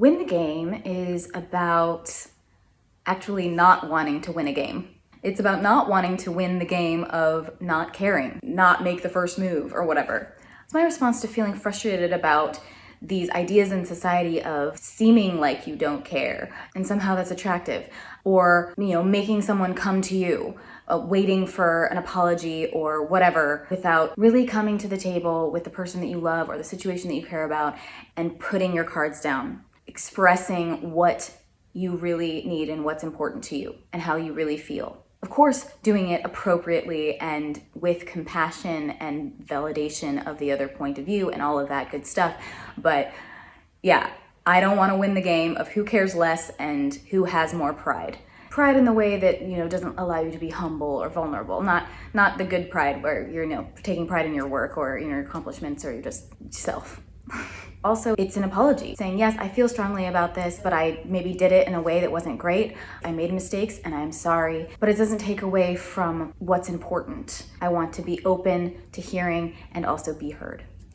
Win the game is about actually not wanting to win a game. It's about not wanting to win the game of not caring, not make the first move or whatever. It's my response to feeling frustrated about these ideas in society of seeming like you don't care and somehow that's attractive or you know making someone come to you uh, waiting for an apology or whatever without really coming to the table with the person that you love or the situation that you care about and putting your cards down expressing what you really need and what's important to you and how you really feel of course, doing it appropriately and with compassion and validation of the other point of view and all of that good stuff. But yeah, I don't want to win the game of who cares less and who has more pride. Pride in the way that, you know, doesn't allow you to be humble or vulnerable. Not not the good pride where you're, you know, taking pride in your work or in your accomplishments or you're just self. Also, it's an apology saying, yes, I feel strongly about this, but I maybe did it in a way that wasn't great. I made mistakes and I'm sorry, but it doesn't take away from what's important. I want to be open to hearing and also be heard.